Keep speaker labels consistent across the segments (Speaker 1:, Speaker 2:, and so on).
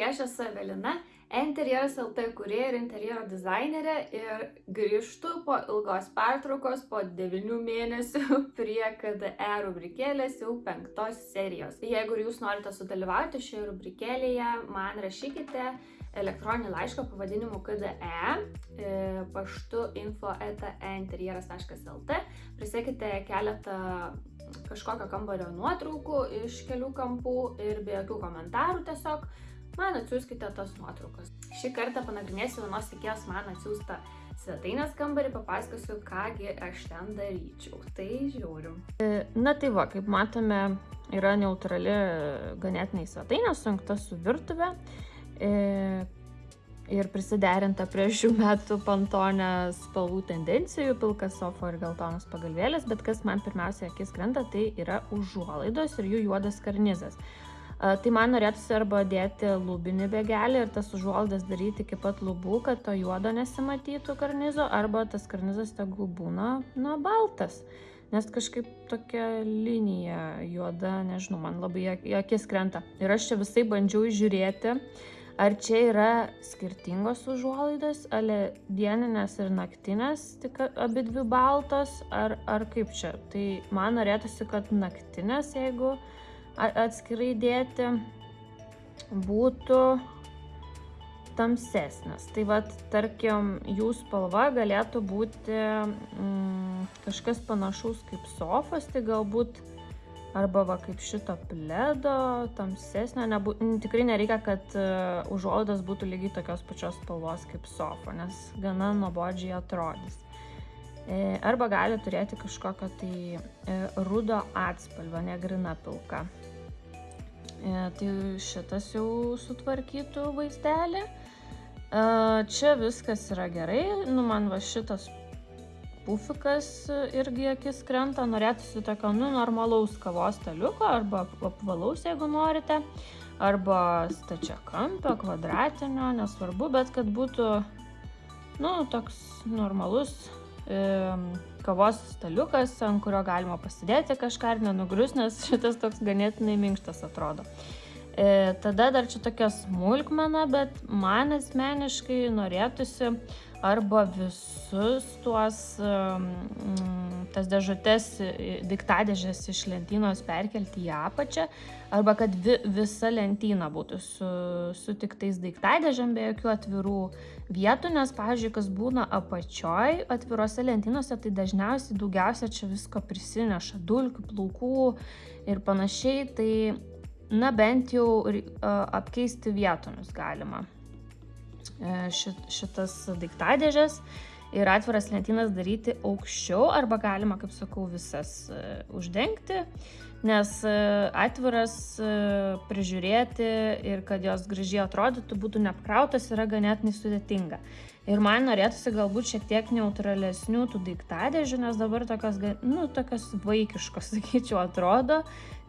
Speaker 1: Sveiki, aš esu Evelina, interjeras LT kurėja ir interjero dizainerė ir grįžtu po ilgos pertraukos, po 9 mėnesių prie KDE rubrikėlės jau penktos serijos. Jeigu jūs norite sudalyvauti šioje rubrikėlėje, man rašykite elektroninį laišką pavadinimu KDE e, paštu info.interjeras.lt Prisėkite keletą kažkokio kambario nuotraukų iš kelių kampų ir be jokių komentarų tiesiog man atsiųskite tas nuotraukas. Šį kartą panagrinėsiu vienos tikėjos man atsiųstą svetainės kambarį, papasakosiu, kągi aš ten daryčiau. Tai žiūrim.
Speaker 2: Na tai va, kaip matome, yra neutrali ganėtinai svetainė, sujungta su virtuve ir prisiderinta prie šių metų pantonę spalvų tendencijų, pilkas sofo ir geltonas pagalvėlės, bet kas man pirmiausia akis krenta, tai yra užuolaidos ir jų juodas karnizas. Tai man norėtųsi arba dėti lūbinį bėgelį ir tas užuolaidas daryti iki pat lubų, kad to juodo nesimatytų karnizo, arba tas karnizas tegul būna, na, baltas. Nes kažkaip tokia linija juoda, nežinau, man labai akis krenta. Ir aš čia visai bandžiau žiūrėti, ar čia yra skirtingos užuolaidos, ale dieninės ir naktinės, tik abi dvi baltos, ar, ar kaip čia. Tai man norėtųsi, kad naktinės, jeigu atskirai dėti būtų tamsesnis. Tai vad, tarkim, jų spalva galėtų būti mm, kažkas panašaus kaip sofas, tai galbūt arba va kaip šito pledo, tamsesnio, nebu, tikrai nereikia, kad uh, užuolaidas būtų lygiai tokios pačios spalvos kaip sofa, nes gana nuobodžiai atrodys. E, arba gali turėti kažkokią tai e, rudo atspalvą, negrina pilka. E, tai šitas jau sutvarkytų vaizdelį. Čia viskas yra gerai, nu man va šitas pufikas irgi akis krenta, norėtųsi tokio, nu, normalaus kavos staliuko arba apvalaus, jeigu norite, arba stačia kampio, kvadratinio, nesvarbu, bet kad būtų, nu, toks normalus kavos staliukas, ant kurio galima pasidėti kažką ir nenugrius, nes šitas toks ganėtinai minkštas atrodo. E, tada dar čia tokia smulkmena, bet man asmeniškai norėtųsi arba visus tuos, tas dėžutės, diktadėžės iš lentynos perkelti į apačią, arba kad vi, visa lentyna būtų su, su tik tais daiktadėžėm be jokių atvirų vietų, nes, pavyzdžiui, kas būna apačioj atvirose lentynose, tai dažniausiai daugiausia čia visko prisineša, dulkių, plaukų ir panašiai, tai, na, bent jau apkeisti vietomis galima. E, šitas daiktadėžės ir atviras lentynas daryti aukščiau arba galima, kaip sakau, visas e, uždengti, nes e, atviras prižiūrėti ir kad jos gražiai atrodytų, būtų neapkrautas, yra ganėtinai sudėtinga. Ir man norėtųsi galbūt šiek tiek neutralesnių tų daiktadėžių, nes dabar tokios, nu, tokios vaikiškos, sakyčiau, atrodo.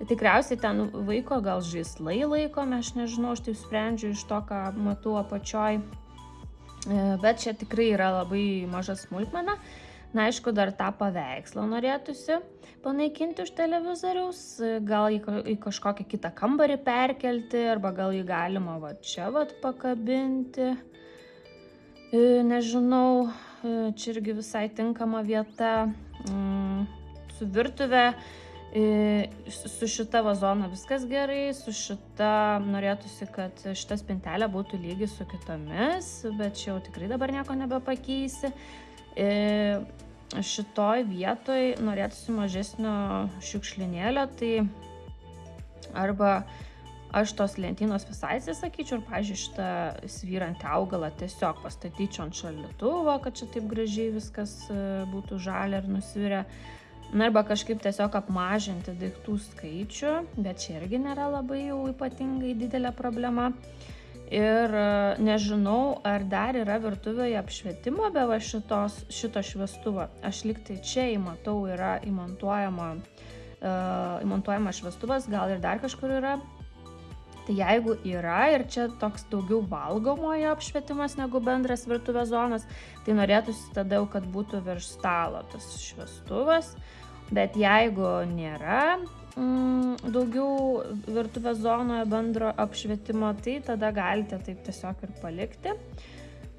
Speaker 2: Tikriausiai ten vaiko gal žaislai laikomi, aš nežinau, aš taip sprendžiu iš to, ką matau apačioj. E, bet čia tikrai yra labai maža smulkmena. Na, aišku, dar tą paveikslą norėtųsi panaikinti už televizoriaus, gal į, į kažkokią kitą kambarį perkelti, arba gal jį galima va čia va pakabinti. E, nežinau, e, čia irgi visai tinkama vieta mm, su virtuve. E, su šita vazona viskas gerai, su šita norėtųsi, kad šita spintelė būtų lygi su kitomis, bet čia jau tikrai dabar nieko nebepakeisi. Šitoj vietoj norėtųsi mažesnio šiukšlinėlio, tai arba aš tos lentynos visai atsisakyčiau ir, pažiūrėjau, šitą svyrantį augalą tiesiog pastatyčiau ant šaldytuvo, kad čia taip gražiai viskas e, būtų žalia ir nusvirę. Na arba kažkaip tiesiog apmažinti daiktų skaičių, bet čia irgi nėra labai jau ypatingai didelė problema. Ir e, nežinau, ar dar yra virtuvėje apšvietimo be va šitos, šito šviestuvo. Aš liktai čia įmatau yra įmontuojama, uh, įmontuojama šviestuvas, gal ir dar kažkur yra, Tai jeigu yra ir čia toks daugiau valgomojo apšvietimas negu bendras virtuvės zonas, tai norėtųsi tada jau, kad būtų virš stalo tas šviestuvas. Bet jeigu nėra, mm, daugiau virtuvės zonoje bendro apšvietimo, tai tada galite taip tiesiog ir palikti.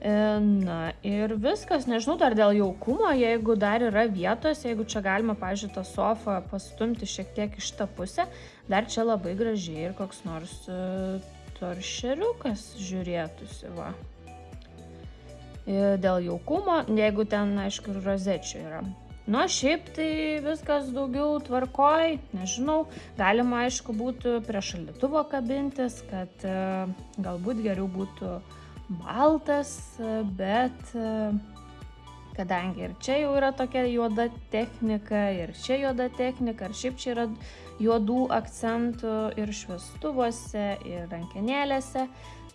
Speaker 2: E, na ir viskas, nežinau, dar dėl jaukumo, jeigu dar yra vietos, jeigu čia galima, pažiūrėjau, tą sofą pastumti šiek tiek iš tą pusę, dar čia labai gražiai ir koks nors e, toršeriukas žiūrėtųsi, va. E, dėl jaukumo, jeigu ten, aišku, rozečių yra. Nu, šiaip tai viskas daugiau tvarkoj, nežinau, galima, aišku, būtų prie šaldytuvo kabintis, kad e, galbūt geriau būtų baltas, bet e, kadangi ir čia jau yra tokia juoda technika, ir čia juoda technika, ir šiaip čia yra juodų akcentų ir šviestuvuose, ir rankenėlėse,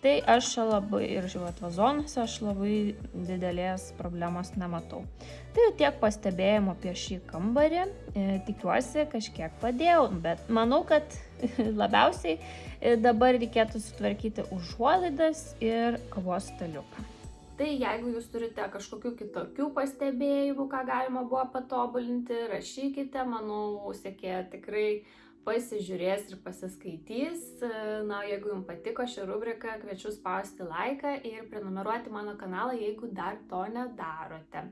Speaker 2: tai aš labai, ir žiūrėt vazonuose, aš labai didelės problemos nematau. Tai tiek pastebėjimo apie šį kambarį, e, tikiuosi kažkiek padėjau, bet manau, kad labiausiai e, dabar reikėtų sutvarkyti užuolaidas ir kavos staliuką.
Speaker 1: Tai jeigu jūs turite kažkokių kitokių pastebėjimų, ką galima buvo patobulinti, rašykite, manau, sekėja tikrai pasižiūrės ir pasiskaitys. Na, jeigu jums patiko ši rubrika, kviečiu spausti laiką ir prenumeruoti mano kanalą, jeigu dar to nedarote.